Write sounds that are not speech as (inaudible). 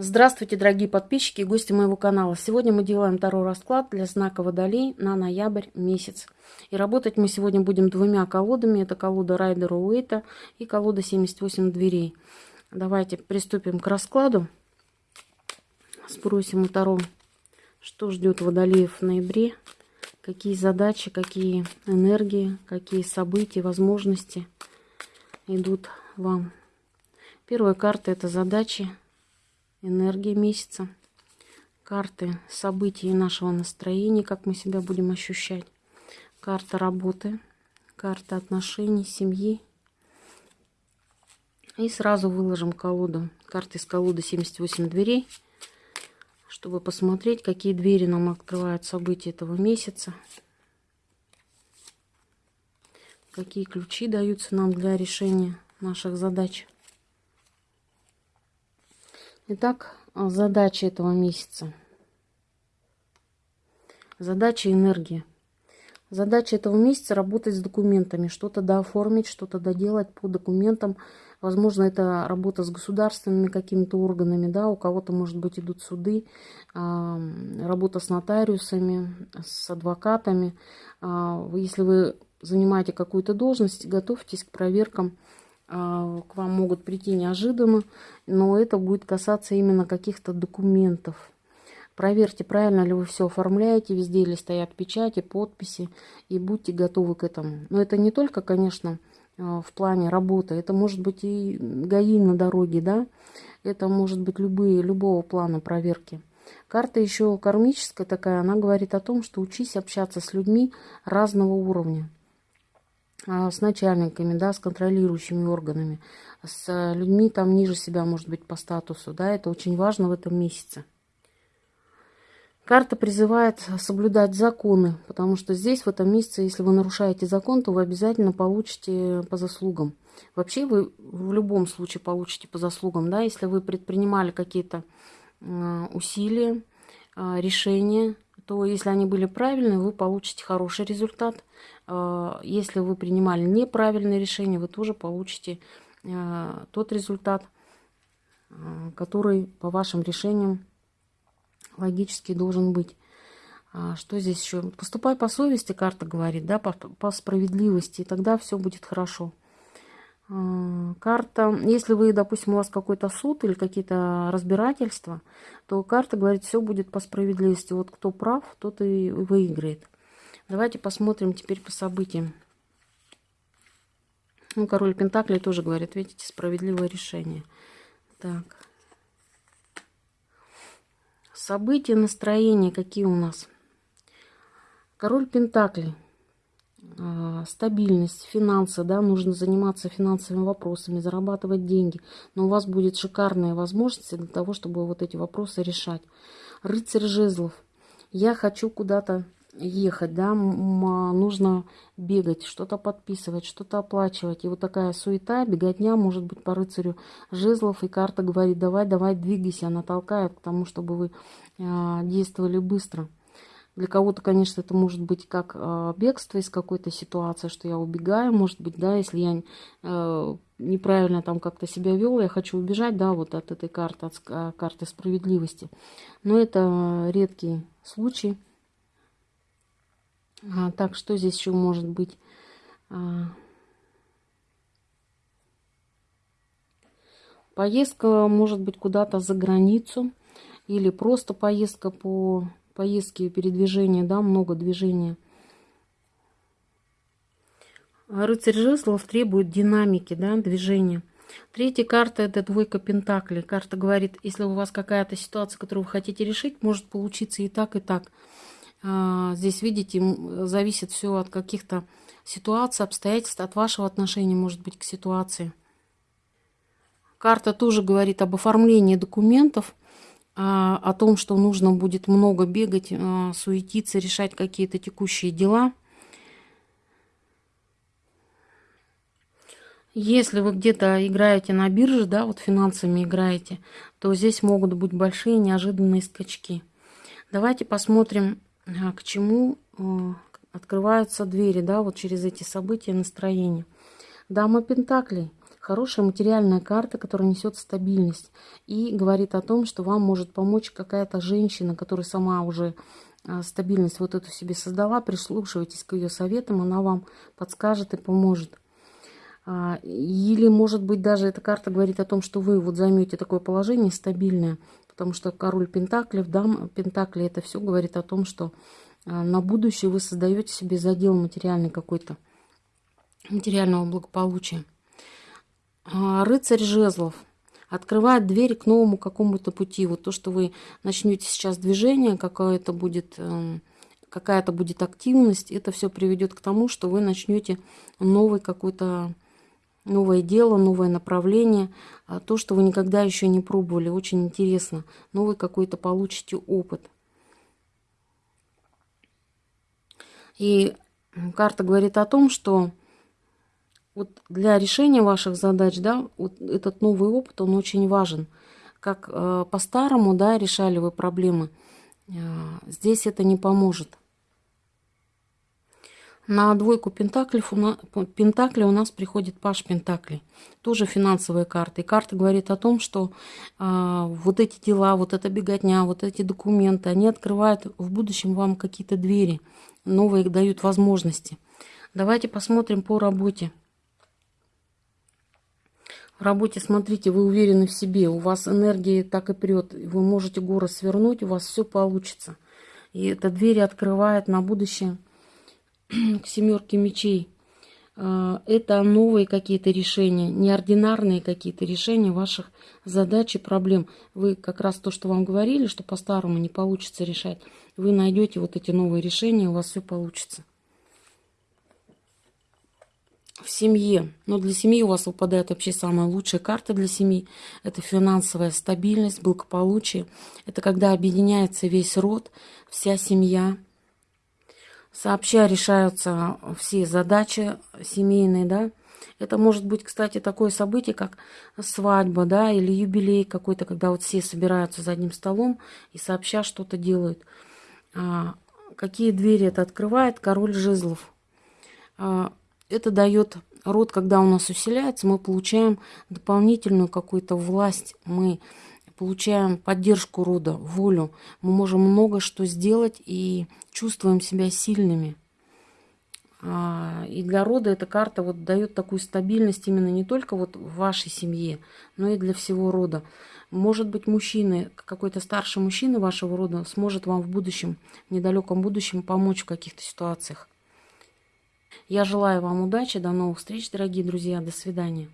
Здравствуйте, дорогие подписчики и гости моего канала. Сегодня мы делаем второй расклад для знака Водолей на ноябрь месяц. И работать мы сегодня будем двумя колодами. Это колода Райдера Уэйта и колода 78 дверей. Давайте приступим к раскладу. Спросим у Таро, что ждет Водолеев в ноябре. Какие задачи, какие энергии, какие события, возможности идут вам. Первая карта это задачи энергия месяца, карты событий нашего настроения, как мы себя будем ощущать, карта работы, карта отношений, семьи. И сразу выложим колоду, карты из колоды 78 дверей, чтобы посмотреть, какие двери нам открывают события этого месяца, какие ключи даются нам для решения наших задач. Итак, задача этого месяца. Задача энергии. Задача этого месяца работать с документами, что-то дооформить, что-то доделать по документам. Возможно, это работа с государственными какими-то органами, да, у кого-то, может быть, идут суды, работа с нотариусами, с адвокатами. А, если вы занимаете какую-то должность, готовьтесь к проверкам а, к вам могут прийти неожиданно, но это будет касаться именно каких-то документов. Проверьте, правильно ли вы все оформляете, везде ли стоят печати, подписи, и будьте готовы к этому. Но это не только, конечно, а, в плане работы, это может быть и ГАИ на дороге, да, это может быть любые, любого плана проверки. Карта еще кармическая такая, она говорит о том, что учись общаться с людьми разного уровня. А, с начальниками, да, с контролирующими органами, с людьми там ниже себя, может быть, по статусу, да, это очень важно в этом месяце. Карта призывает соблюдать законы, потому что здесь, в этом месяце, если вы нарушаете закон, то вы обязательно получите по заслугам. Вообще вы в любом случае получите по заслугам, да, если вы предпринимали какие-то усилия, а, решения, то если они были правильные, вы получите хороший результат. А, если вы принимали неправильное решение, вы тоже получите а, тот результат, а, который по вашим решениям логически должен быть. Что здесь еще? Поступай по совести, карта говорит, да, по, по справедливости, и тогда все будет хорошо. Карта, если вы, допустим, у вас какой-то суд или какие-то разбирательства, то карта говорит, все будет по справедливости. Вот кто прав, тот и выиграет. Давайте посмотрим теперь по событиям. Ну, король Пентаклей тоже говорит, видите, справедливое решение. Так. События, настроения какие у нас? Король Пентаклей. А, стабильность, финансы, да, нужно заниматься финансовыми вопросами, зарабатывать деньги. Но у вас будет шикарная возможность для того, чтобы вот эти вопросы решать. Рыцарь жезлов. Я хочу куда-то ехать, да, нужно бегать, что-то подписывать, что-то оплачивать. И вот такая суета, беготня может быть по рыцарю жезлов, и карта говорит, давай, давай, двигайся, она толкает к тому, чтобы вы э, действовали быстро. Для кого-то, конечно, это может быть как э, бегство из какой-то ситуации, что я убегаю, может быть, да, если я э, неправильно там как-то себя вел, я хочу убежать, да, вот от этой карты, от карты справедливости. Но это редкий случай. А, так, что здесь еще может быть? А, поездка может быть куда-то за границу или просто поездка по поездке передвижения, да, много движения. Рыцарь жезлов требует динамики, да, движения. Третья карта – это двойка пентаклей. Карта говорит, если у вас какая-то ситуация, которую вы хотите решить, может получиться и так, и так. А, здесь, видите, зависит все от каких-то ситуаций, обстоятельств, от вашего отношения, может быть, к ситуации. Карта тоже говорит об оформлении документов, о том, что нужно будет много бегать, а, суетиться, решать какие-то текущие дела. Если вы где-то играете на бирже, да, вот финансами играете, то здесь могут быть большие неожиданные скачки. Давайте посмотрим к чему открываются двери, да, вот через эти события, настроения. Дама Пентаклей. Хорошая материальная карта, которая несет стабильность и говорит о том, что вам может помочь какая-то женщина, которая сама уже а, стабильность вот эту себе создала, прислушивайтесь к ее советам, она вам подскажет и поможет. А, или, может быть, даже эта карта говорит о том, что вы вот займете такое положение стабильное, потому что король Пентаклев, дам Пентакли, это все говорит о том, что а, на будущее вы создаете себе задел материальный какой-то, материального благополучия. Рыцарь жезлов открывает двери к новому какому-то пути. Вот то, что вы начнете сейчас движение, какое-то будет, эм, какая-то будет активность, это все приведет к тому, что вы начнете новый какой-то новое дело, новое направление, а то, что вы никогда еще не пробовали, очень интересно. Новый какой-то получите опыт. И карта говорит о том, что вот для решения ваших задач, да, вот этот новый опыт, он очень важен. Как э, по-старому, да, решали вы проблемы, э, здесь это не поможет. На двойку пентаклей у, нас, пентакли у нас приходит паш пентаклей. Тоже финансовая карта. И карта говорит о том, что э, вот эти дела, вот эта беготня, вот эти документы, они открывают в будущем вам какие-то двери, новые дают возможности. Давайте посмотрим по работе. В работе, смотрите, вы уверены в себе, у вас энергия так и прет, вы можете горы свернуть, у вас все получится. И эта дверь открывает на будущее (clears throat) к семерке мечей. А, это новые какие-то решения, неординарные какие-то решения ваших задач и проблем. Вы как раз то, что вам говорили, что по-старому не получится решать, вы найдете вот эти новые решения, у вас все получится в семье. Но для семьи у вас выпадает вообще самая лучшая карта для семьи. Это финансовая стабильность, благополучие. Это когда объединяется весь род, вся семья. Сообща решаются все задачи семейные, да. Это может быть, кстати, такое событие, как свадьба, да, или юбилей какой-то, когда вот все собираются за одним столом и сообща что-то делают. А, какие двери это открывает? Король жезлов. А, это дает род, когда у нас усиляется, мы получаем дополнительную какую-то власть, мы получаем поддержку рода, волю. Мы можем много что сделать и чувствуем себя сильными. А, и для рода эта карта вот дает такую стабильность именно не только вот в вашей семье, но и для всего рода. Может быть, мужчина, какой-то старший мужчина вашего рода сможет вам в будущем, в недалеком будущем помочь в каких-то ситуациях. Я желаю вам удачи, до новых встреч, дорогие друзья, до свидания.